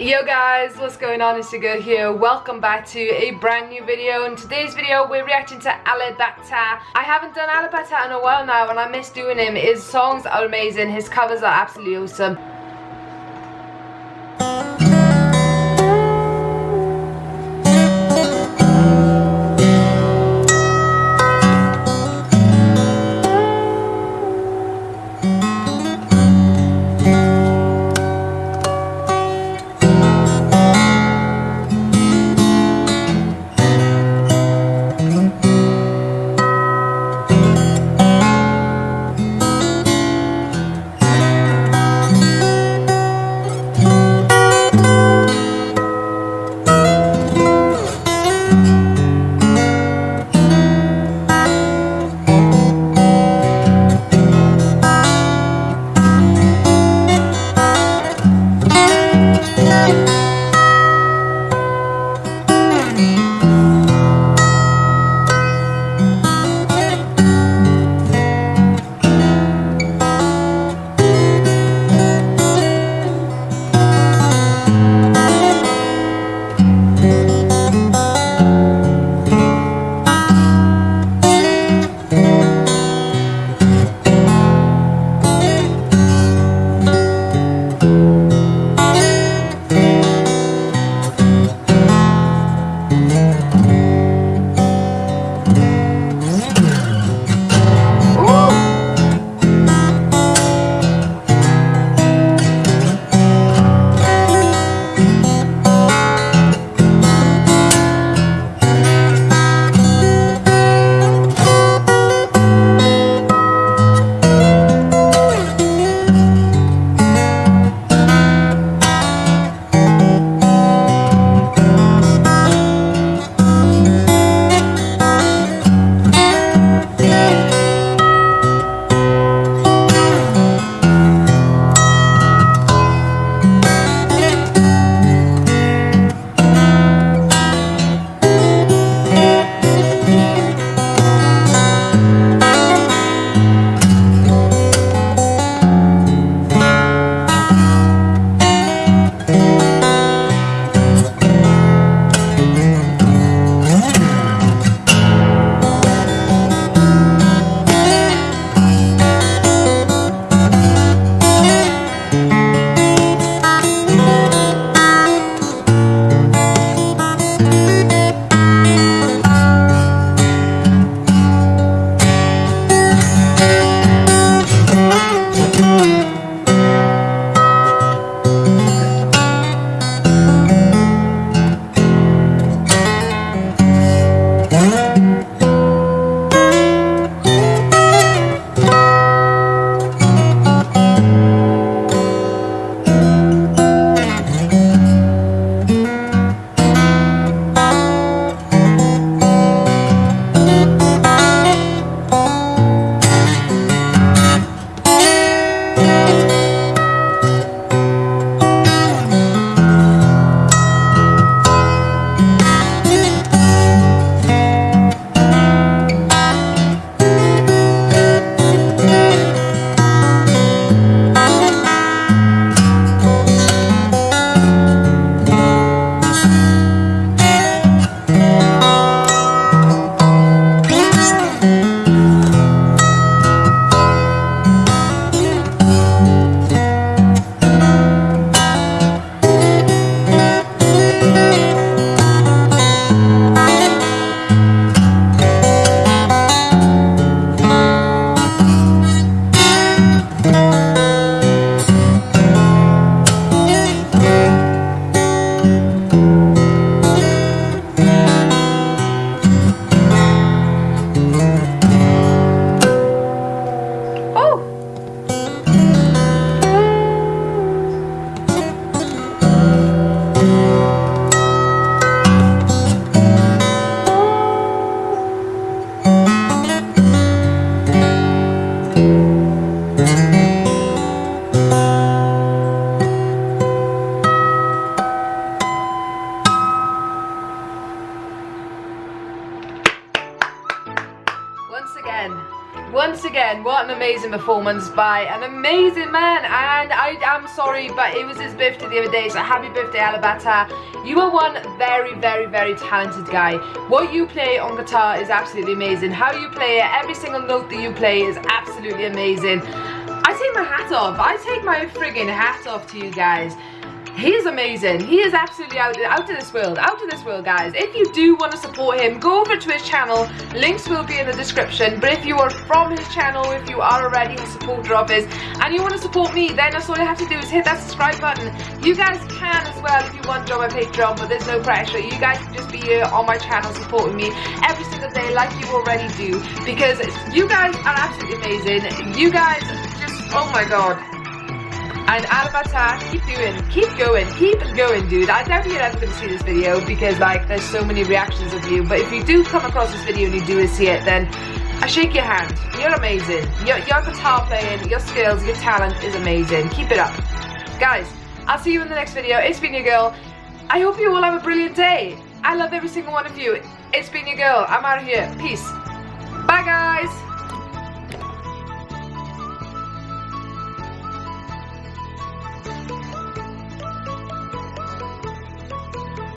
Yo guys, what's going on? It's girl here. Welcome back to a brand new video. In today's video, we're reacting to Alip Ba Ta. I haven't done Alip Ba Ta in a while now and I miss doing him. His songs are amazing. His covers are absolutely awesome. Amazing performance by an amazing man. And I am sorry, but it was his birthday the other day, so happy birthday, Alip Ba Ta. You are one very, very, very talented guy. What you play on guitar is absolutely amazing. How you play it, every single note that you play is absolutely amazing. I take my hat off. I take my friggin' hat off to you guys. He is amazing. He is absolutely out, out of this world. Out of this world, guys. If you do want to support him, go over to his channel. Links will be in the description. But if you are from his channel, if you are already a supporter of his, and you want to support me, then that's all you have to do is hit that subscribe button. You guys can as well if you want to join my Patreon, but there's no pressure. You guys can just be here on my channel supporting me every single day like you already do. Because you guys are absolutely amazing. You guys just, oh my god. And Alip Ba Ta, keep doing, keep going, keep going, dude. I doubt you're ever going to see this video because, like, there's so many reactions of you. But if you do come across this video and you do see it, then I shake your hand. You're amazing. Your, your guitar playing, your skills, your talent is amazing. Keep it up. Guys, I'll see you in the next video. It's been your girl. I hope you all have a brilliant day. I love every single one of you. It's been your girl. I'm out of here. Peace. Bye, guys.